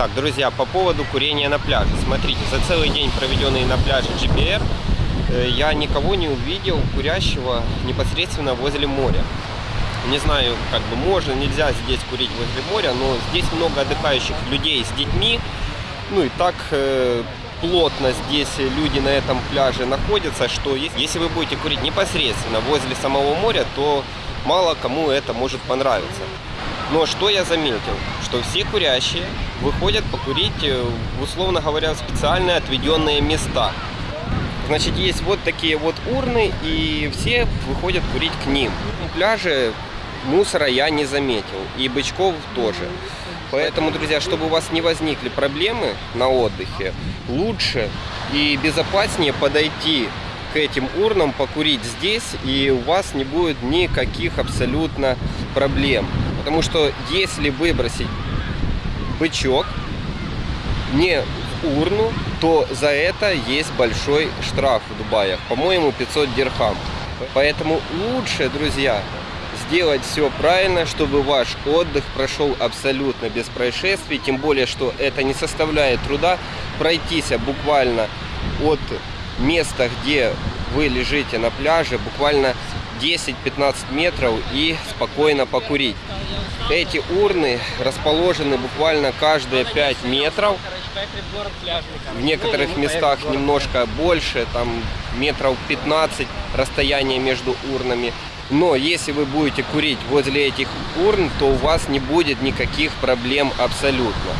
Так, друзья, по поводу курения на пляже. Смотрите, за целый день, проведенный на пляже GBR, э, я никого не увидел курящего непосредственно возле моря. Не знаю, как бы можно, нельзя здесь курить возле моря, но здесь много отдыхающих людей с детьми. Ну и так э, плотно здесь люди на этом пляже находятся, что ес- если вы будете курить непосредственно возле самого моря, то мало кому это может понравиться. Но что я заметил? Что все курящие выходят покурить, э, условно говоря, специальные отведенные места. Значит, есть вот такие вот урны, и все выходят курить к ним. На пляже мусора я не заметил, и бычков тоже. Поэтому, друзья, чтобы у вас не возникли проблемы на отдыхе, лучше и безопаснее подойти к этим урнам, покурить здесь, и у вас не будет никаких абсолютно проблем. Потому что если выбросить бычок не в урну, то за это есть большой штраф в Дубаях. По-моему, 500 дирхам. Поэтому лучше, друзья, сделать все правильно, чтобы ваш отдых прошел абсолютно без происшествий. Тем более, что это не составляет труда пройтись буквально от места, где вы лежите на пляже, буквально 10-15 метров и спокойно покурить. Эти урны расположены буквально каждые 5 метров. В некоторых местах немножко больше, там метров 15 расстояние между урнами. Но если вы будете курить возле этих урн, то у вас не будет никаких проблем абсолютно.